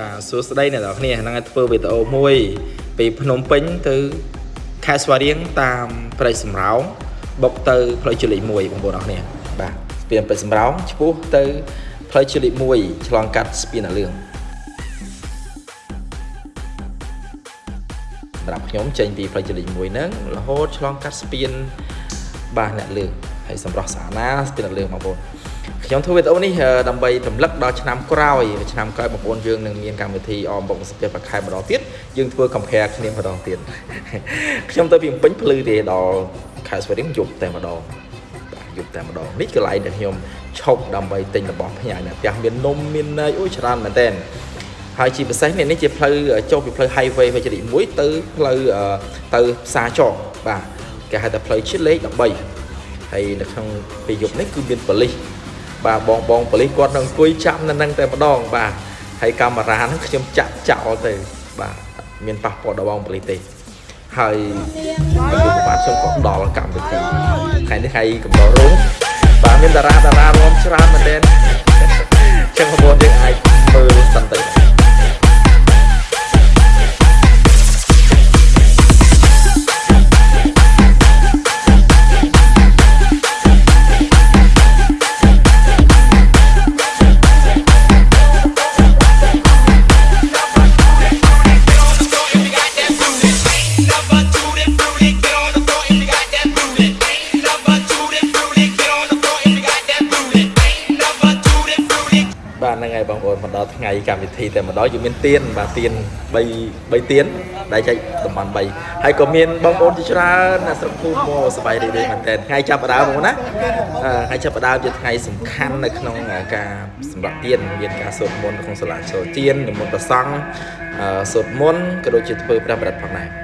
បាទសួស្តីអ្នកនរគ្នាហ្នឹងឲ្យធ្វើវីដេអូមួយ ពីភ្នំពេញទៅខេត្តស្វាយរៀងតាមព្រៃសំរោងបុកទៅផ្លូវជាតិលេខ1បងប្អូនអរគ្នាបាទស្ពានព្រៃសំរោងឆ្ពោះទៅផ្លូវជាតិលេខ1ឆ្លងកាត់ស្ពានអាលឿងសម្រាប់ខ្ញុំចេញពីផ្លូវជាតិលេខ1ហ្នឹងរហូតឆ្លងកាត់ស្ពានបាទអ្នកលឿងហើយសម្រាប់ស្អាតណាស្ពានអាលឿងបងប្អូន ខ្ញុំធ្វើវីដេអូនេះដើម្បីរំលឹកដល់ឆ្នាំក្រោយឆ្នាំក្រោយបងប្អូនយើងនឹងមានកម្មវិធីអមបុកសុភប្រខែម្ដងទៀតយើងធ្វើ compare គ្នាម្ដងទៀតខ្ញុំទៅពីពេញភ្លឺទេដល់ខែស្វាយរៀងយប់តែម្ដងយប់តែម្ដងនេះកន្លែងដែលខ្ញុំឈប់ដើម្បីទិញរបស់ផ្ញើអ្នកផ្ទះមាននំមានន័យអូច្រើនមែនតើហើយជាពិសេសនេះនេះជាផ្លូវចូលពីផ្លូវ highway វិជ្ជា1ទៅផ្លូវទៅផ្សារចកបាទគេហៅថាផ្លូវជាតិលេខ13ហើយនៅក្នុងពេលយប់នេះគឺមានប៉ូលីស បាទបងបងប៉ូលីសគាត់នឹងអង្គុយចាំនៅនឹងតែម្ដងបាទហើយកាមេរ៉ាហ្នឹងខ្ញុំចាក់ចោលទៅបាទមានប៉ះពាល់ដល់បងប៉ូលីសទេហើយខ្ញុំបាទខ្ញុំក៏ដល់កម្មវិធីថ្ងៃនេះថ្ងៃកំដររោងបាទមានតារាតារារួមច្រើនមែនទែនចឹងបងប្អូនយើងអាចមើលសិនទៅ ហ្នឹងហើយបងប្អូនមកដល់ថ្ងៃកម្មវិធីតែម្ដងយើងមានទៀនបាទទៀន3 3ទៀនដែលចែកតំបន់3ហើយក៏មានបងប្អូនជាច្រើនណាស្រុកភូមិមកសប្បាយរីករាយមែនទែនថ្ងៃចាប់ផ្ដើមបងណាថ្ងៃចាប់ផ្ដើមជាថ្ងៃសំខាន់នៅក្នុងការសម្រាប់ទៀនមានការសូត្រមន្តក្នុងសាលាចូលទៀននិមន្តព្រះសង្ឃសូត្រមន្តក៏ដូចជាធ្វើព្រះបរិត្តផងដែរ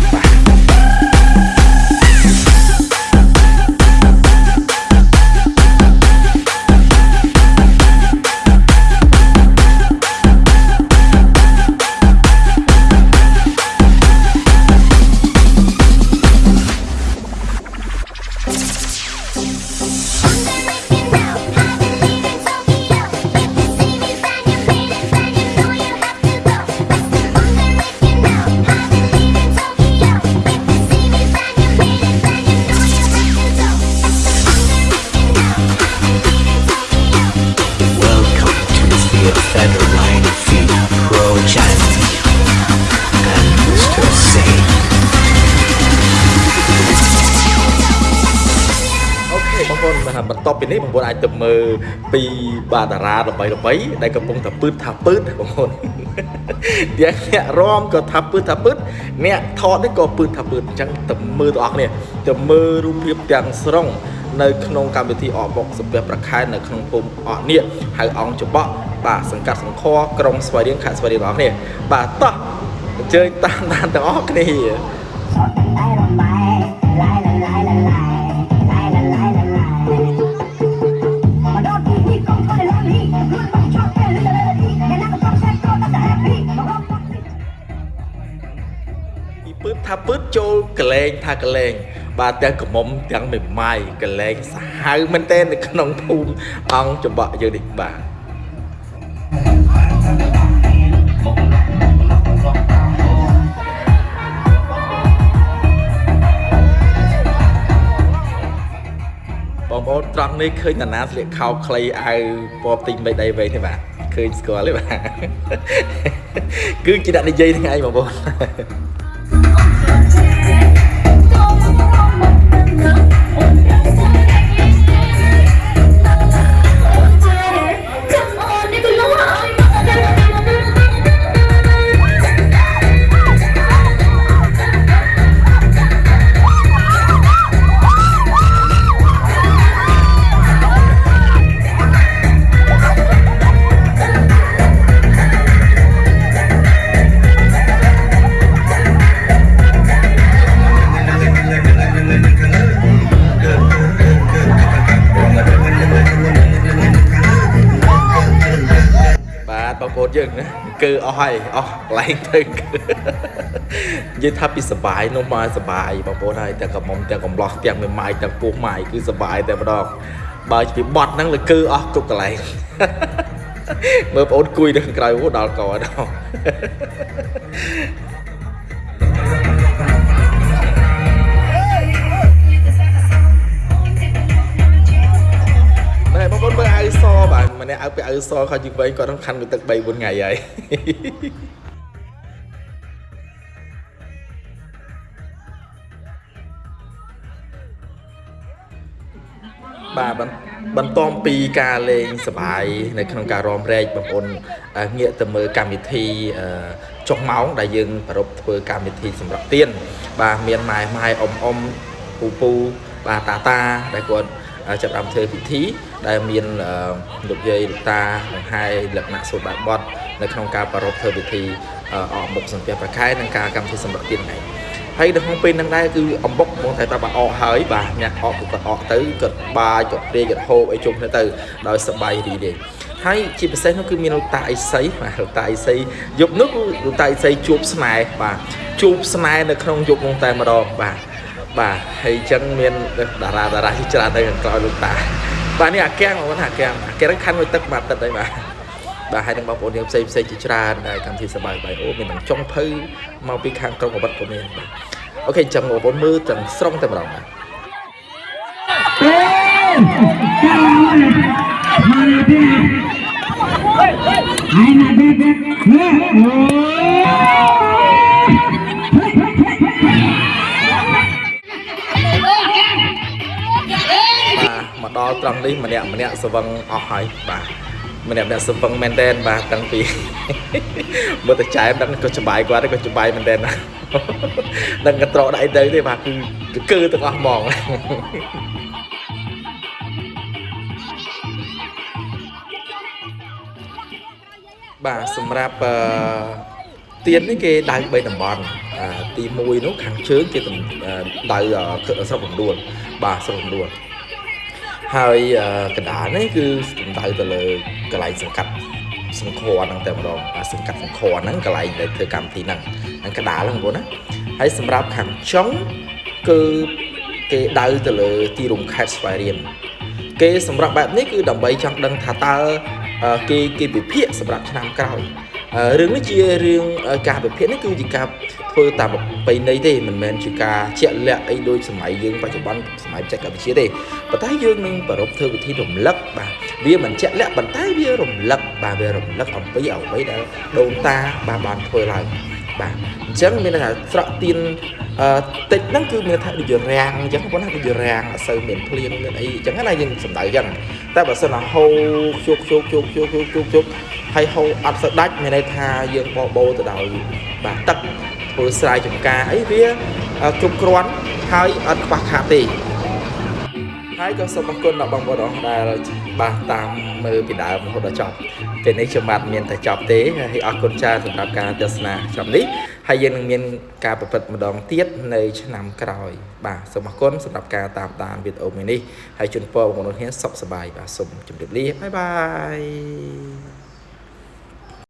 បន្ទាប់ពីនេះបងប្អូនអាចទៅមើលពីបាទតារាល្បីល្បីដែលកំពុងតែពឺតថាពឺតបងប្អូនទាំងអ្នករំក៏ថាពឺតថាពឺតអ្នកថតនេះក៏ពឺតថាពឺតអញ្ចឹងទៅមើលទាំងអស់គ្នាទៅមើលរូបភាពទាំងស្រុងនៅក្នុងកម្មវិធីអបបុកសំពះប្រខែនៅក្នុងភូមិអកនៀកហៅអង្គចបក់បាទសង្កាត់សង្ខក្រុងស្វាយរៀងខេត្តស្វាយរៀងបងប្អូនបាទតោះអញ្ជើញតាមដានទាំងអស់គ្នា ចូលកលែងថាកលែងបាទទាំងកមុំទាំងមេម៉ាយកលែងសាហាវមែនទែននៅក្នុងភូមិអង្គចំបក់យើងនេះបាទបងប្អូនត្រង់នេះឃើញតាណាស្លៀកខោខ្លីអាវពណ៌ទីមេដីវែងទេបាទឃើញស្គាល់ទេបាទគឺជាអ្នកនិយាយថ្ងៃបងប្អូន ហើយអស់កន្លែងទៅគឺនិយាយថាពីសបាយនោះមកសបាយបងប្អូនហើយទាំងកំមុំទាំងកំឡោះទាំងមេម៉ាយទាំងពោះម៉ាយគឺសបាយតែម្ដងបើពីបត់ហ្នឹងលើគឺអស់គ្រប់កន្លែងមើលបងអូនគួយនៅខាងក្រៅអូដល់កដល់ អើពាក់អាវសខោជីវែងគាត់នឹងខាន់មួយទឹក3 4ថ្ងៃហើយបាទបន្ទាប់ពីការលេងសបាយនៅក្នុងការរំរែកបងប្អូនងាកទៅមើលកម្មវិធីចុះម៉ោងដែលយើងប្រពធ្វើកម្មវិធីសម្រាប់ទៀនបាទមានម៉ែម៉ែអ៊ំអ៊ំពូពូបាទតាតាដែលគាត់ ចាប់ដើមធ្វើពិធីដែលមានលោកយាយលោកតាបង្ហាយលក្ខណៈសូត្របែបបត់នៅក្នុងការប្រពធ្វើពិធីអកមុខសំពះប្រខែនិងការកម្មវិធីសម្រាប់ទៀនហ្នឹងហើយនៅក្នុងពេលហ្នឹងដែរគឺអំបុកបងតែប្រាប់ថាអកហើយបាទអ្នកអកគាត់អកទៅគាត់បាយគាត់ព្រាយគាត់ហូបអីជុំគ្នាទៅដោយសប្បាយរីករាយហើយជាពិសេសនោះគឺមានលោកតាអ៊ីសីបាទលោកតាអ៊ីសីយប់នោះគឺលោកតាអ៊ីសីជួបស្នេហ៍បាទជួបស្នេហ៍នៅក្នុងយប់នោះតែម្ដងបាទ បាទហើយអញ្ចឹងមានតារាតារាជាច្រើនទៅខាងក្រោយលោកតាបាទនេះអាកាំងបងប្អូនអាកាំងអាកាំងខាន់មួយទឹកមួយអាទិត្យហើយបាទបាទហើយនឹងបងប្អូនយើងផ្សេងផ្សេងជាច្រើនដែលកម្មវិធីសបាយបាយអូមានទាំងចុងភៅមកពីខាងក្រុងអវត្តក៏មានបាទអូខេអញ្ចឹងបងប្អូនមើលទាំងស្រុងតែម្ដងបាទហើយណាដេកម ដល់ត្រង់នេះម្នាក់ម្នាក់ស្វឹងអស់ហើយបាទម្នាក់ម្នាក់សវឹងមែនតែនបាទតាំងពីមើលតែចែមដឹងក៏ច្បាយគាត់ក៏ច្បាយមែនតែនដឹងកត្រកដៃទៅទេបាទគឺគឺទាំងអស់ហ្មងបាទសម្រាប់អឺទៀននេះគេដៅ3តំបន់ទី1នោះខាងជើងគេដៅស្រុកកំដួលបាទស្រុកកំដួល ហើយកណ្ដាលនេះគឺសំដៅទៅលើកន្លែងសង្កាត់សង្ខរហ្នឹងតែម្ដងសង្កាត់សង្ខរហ្នឹងកន្លែងដែលធ្វើកម្មវិធីហ្នឹងហ្នឹងកណ្ដាលហ្នឹងបងប្អូនណាហើយសម្រាប់ខាងចុងគឺគេដៅទៅលើទីរួមខេត្តស្វាយរៀងគេសម្រាប់បែបនេះគឺដើម្បីចង់ដឹងថាតើគេគេវិភាគសម្រាប់ឆ្នាំក្រោយ រឿងនេះជារឿងការវិភាគនេះគឺជាការធ្វើតាមប្រពៃណីទេមិនមែនជាការជាក់លាក់អីដូចសម័យយើងបច្ចុប្បន្នសម័យបច្ចេកវិទ្យាទេប៉ុន្តែយើងនឹងប្រពធ្វើវិធីរំលឹកបាទវាមិនជាក់លាក់ប៉ុន្តែវារំលឹកបាទវារំលឹកអំពីអ្វីដែលដូនតាបាទបានធ្វើឡើងបាទអញ្ចឹងមានថាស្រក់ទៀនអឺតិចហ្នឹងគឺមានថាដូចរាំងអញ្ចឹងប៉ុន្តែដូចរាំងអត់សូវមានភ្លៀងមានអីអញ្ចឹងណាយើងសំដៅអញ្ចឹងតែបើសិនណាហូរជោគជោគជោគជោគជោគជោគជោគ ហើយហូរអត់សូវដាច់មានន័យថាយើងបបោទៅដោយបាទទឹកធ្វើស្រែចម្ការអីវាគ្រប់គ្រាន់ហើយអត់ខ្វះខាតទេហើយក៏សូមអរគុណដល់បងប្អូនដែលបាទតាមមើលពីដើមរហូតដល់ចប់ពេលនេះខ្ញុំបាទមានតែចប់ទេហើយអរគុណច្រើនសម្រាប់ការទស្សនាចប់នេះហើយយើងនឹងមានការប្រព្រឹត្តម្ដងទៀតនៅឆ្នាំក្រោយ បាទសូមអរគុណសម្រាប់ការតាមដានវីដេអូមួយនេះហើយជូនពរបងប្អូនគ្នាសុខសប្បាយបាទសូមជម្រាបលាបាយបាយ